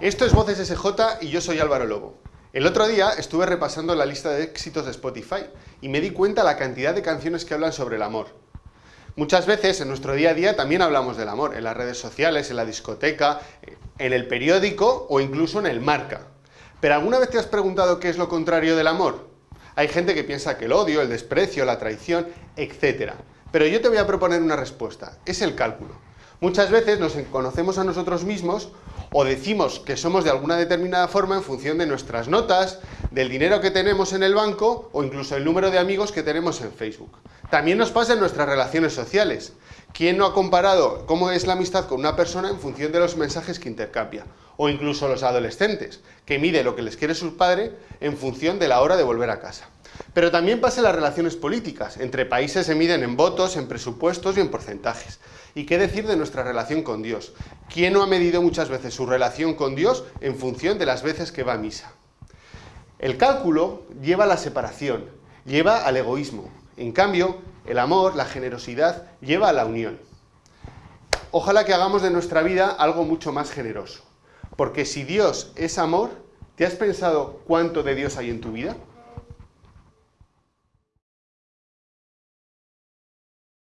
Esto es Voces SJ y yo soy Álvaro Lobo. El otro día estuve repasando la lista de éxitos de Spotify y me di cuenta la cantidad de canciones que hablan sobre el amor. Muchas veces en nuestro día a día también hablamos del amor, en las redes sociales, en la discoteca, en el periódico o incluso en el marca. Pero ¿alguna vez te has preguntado qué es lo contrario del amor? Hay gente que piensa que el odio, el desprecio, la traición, etc. Pero yo te voy a proponer una respuesta, es el cálculo. Muchas veces nos conocemos a nosotros mismos o decimos que somos de alguna determinada forma en función de nuestras notas, del dinero que tenemos en el banco o incluso el número de amigos que tenemos en Facebook. También nos pasa en nuestras relaciones sociales. ¿Quién no ha comparado cómo es la amistad con una persona en función de los mensajes que intercambia? O incluso los adolescentes, que mide lo que les quiere su padre en función de la hora de volver a casa. Pero también pasa en las relaciones políticas. Entre países se miden en votos, en presupuestos y en porcentajes. ¿Y qué decir de nuestra relación con Dios? ¿Quién no ha medido muchas veces su relación con Dios en función de las veces que va a misa? El cálculo lleva a la separación, lleva al egoísmo. En cambio, el amor, la generosidad, lleva a la unión. Ojalá que hagamos de nuestra vida algo mucho más generoso. Porque si Dios es amor, ¿te has pensado cuánto de Dios hay en tu vida?